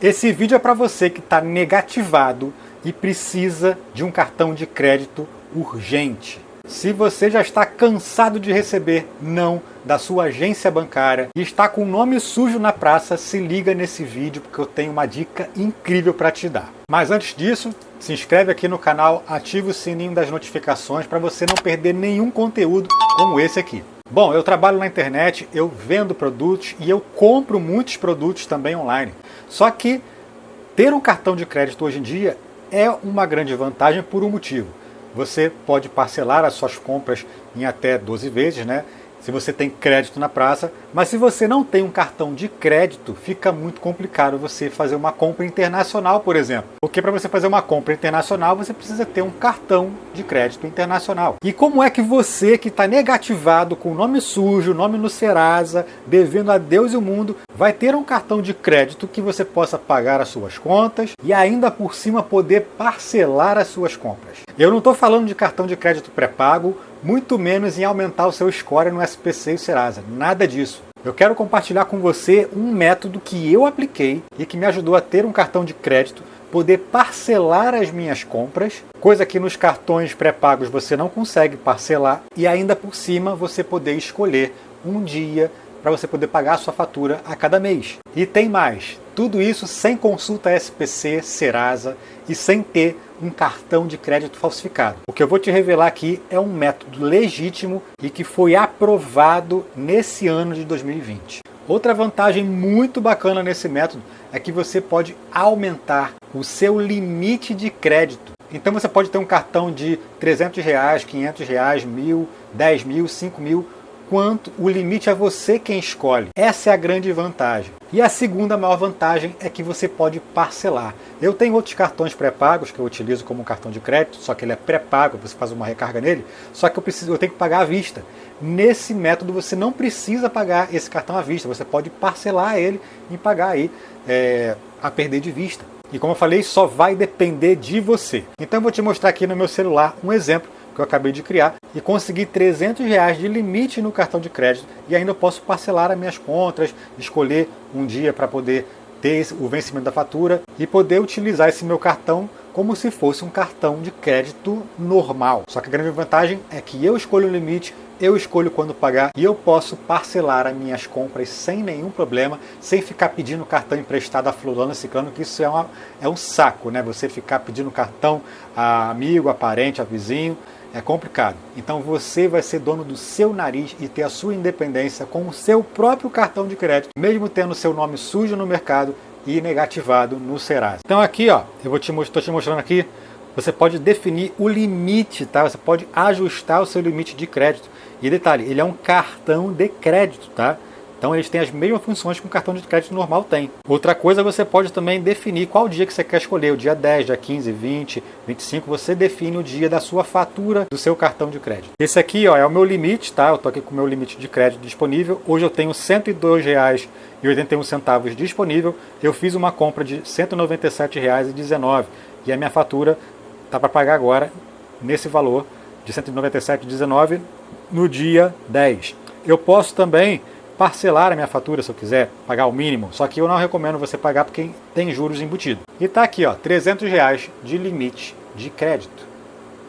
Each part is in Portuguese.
Esse vídeo é para você que está negativado e precisa de um cartão de crédito urgente. Se você já está cansado de receber não da sua agência bancária e está com o nome sujo na praça, se liga nesse vídeo porque eu tenho uma dica incrível para te dar. Mas antes disso, se inscreve aqui no canal, ativa o sininho das notificações para você não perder nenhum conteúdo como esse aqui. Bom, eu trabalho na internet, eu vendo produtos e eu compro muitos produtos também online. Só que ter um cartão de crédito hoje em dia é uma grande vantagem por um motivo. Você pode parcelar as suas compras em até 12 vezes, né? Se você tem crédito na praça, mas se você não tem um cartão de crédito, fica muito complicado você fazer uma compra internacional, por exemplo. Porque para você fazer uma compra internacional, você precisa ter um cartão de crédito internacional. E como é que você que está negativado, com nome sujo, nome no Serasa, devendo a Deus e o mundo, vai ter um cartão de crédito que você possa pagar as suas contas e ainda por cima poder parcelar as suas compras? Eu não estou falando de cartão de crédito pré-pago, muito menos em aumentar o seu score no SPC e Serasa. Nada disso. Eu quero compartilhar com você um método que eu apliquei e que me ajudou a ter um cartão de crédito, poder parcelar as minhas compras, coisa que nos cartões pré-pagos você não consegue parcelar, e ainda por cima você poder escolher um dia para você poder pagar a sua fatura a cada mês. E tem mais, tudo isso sem consulta SPC, Serasa e sem ter um cartão de crédito falsificado. O que eu vou te revelar aqui é um método legítimo e que foi aprovado nesse ano de 2020. Outra vantagem muito bacana nesse método é que você pode aumentar o seu limite de crédito. Então você pode ter um cartão de 300 reais, 500 reais, mil, 10 mil, 5 mil, quanto o limite é você quem escolhe. Essa é a grande vantagem. E a segunda maior vantagem é que você pode parcelar. Eu tenho outros cartões pré-pagos que eu utilizo como cartão de crédito, só que ele é pré-pago, você faz uma recarga nele, só que eu preciso, eu tenho que pagar à vista. Nesse método você não precisa pagar esse cartão à vista, você pode parcelar ele e pagar aí é, a perder de vista. E como eu falei, só vai depender de você. Então eu vou te mostrar aqui no meu celular um exemplo que eu acabei de criar e consegui 300 reais de limite no cartão de crédito e ainda posso parcelar as minhas contas, escolher um dia para poder ter o vencimento da fatura e poder utilizar esse meu cartão como se fosse um cartão de crédito normal. Só que a grande vantagem é que eu escolho o limite, eu escolho quando pagar e eu posso parcelar as minhas compras sem nenhum problema, sem ficar pedindo cartão emprestado a fulano ciclano, que isso é, uma, é um saco, né? Você ficar pedindo cartão a amigo, a parente, a vizinho, é complicado. Então você vai ser dono do seu nariz e ter a sua independência com o seu próprio cartão de crédito, mesmo tendo seu nome sujo no mercado e negativado no Serasa. Então aqui, ó, eu vou te estou te mostrando aqui, você pode definir o limite, tá? Você pode ajustar o seu limite de crédito. E detalhe, ele é um cartão de crédito, tá? Então eles têm as mesmas funções que um cartão de crédito normal tem. Outra coisa, você pode também definir qual dia que você quer escolher, o dia 10, dia 15, 20, 25, você define o dia da sua fatura do seu cartão de crédito. Esse aqui ó, é o meu limite, tá? Eu estou aqui com o meu limite de crédito disponível. Hoje eu tenho R$ 102,81 disponível. Eu fiz uma compra de R$ 197,19 e a minha fatura está para pagar agora nesse valor de R$ 197,19 no dia 10. Eu posso também parcelar a minha fatura se eu quiser, pagar o mínimo, só que eu não recomendo você pagar porque tem juros embutidos. E tá aqui, ó, 300 reais de limite de crédito.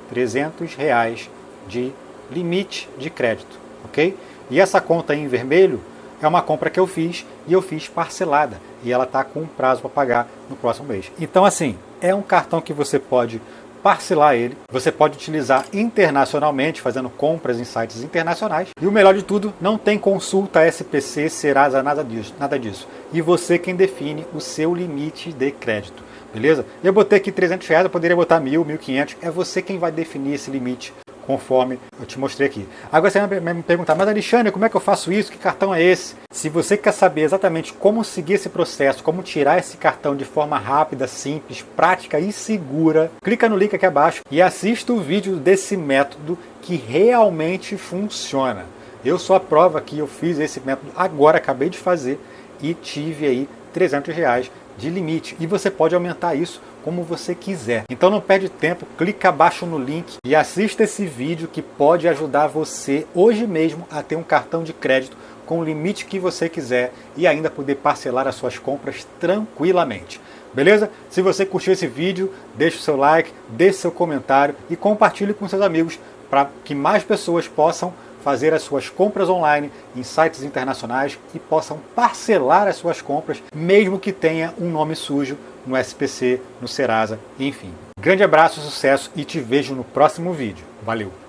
300 reais de limite de crédito, ok? E essa conta aí em vermelho é uma compra que eu fiz e eu fiz parcelada e ela está com um prazo para pagar no próximo mês. Então assim, é um cartão que você pode parcelar ele. Você pode utilizar internacionalmente, fazendo compras em sites internacionais. E o melhor de tudo, não tem consulta SPC, Serasa, nada disso. Nada disso. E você quem define o seu limite de crédito. Beleza? Eu botei aqui 300 reais, eu poderia botar mil, 1.500. É você quem vai definir esse limite conforme eu te mostrei aqui. Agora você vai me perguntar, mas Alexandre, como é que eu faço isso? Que cartão é esse? Se você quer saber exatamente como seguir esse processo, como tirar esse cartão de forma rápida, simples, prática e segura, clica no link aqui abaixo e assista o vídeo desse método que realmente funciona. Eu sou a prova que eu fiz esse método agora, acabei de fazer e tive aí 300 reais de limite. E você pode aumentar isso como você quiser. Então não perde tempo, clica abaixo no link e assista esse vídeo que pode ajudar você hoje mesmo a ter um cartão de crédito com o limite que você quiser e ainda poder parcelar as suas compras tranquilamente. Beleza? Se você curtiu esse vídeo, deixe o seu like, deixe seu comentário e compartilhe com seus amigos para que mais pessoas possam fazer as suas compras online em sites internacionais e possam parcelar as suas compras, mesmo que tenha um nome sujo no SPC, no Serasa, enfim. Grande abraço, sucesso e te vejo no próximo vídeo. Valeu!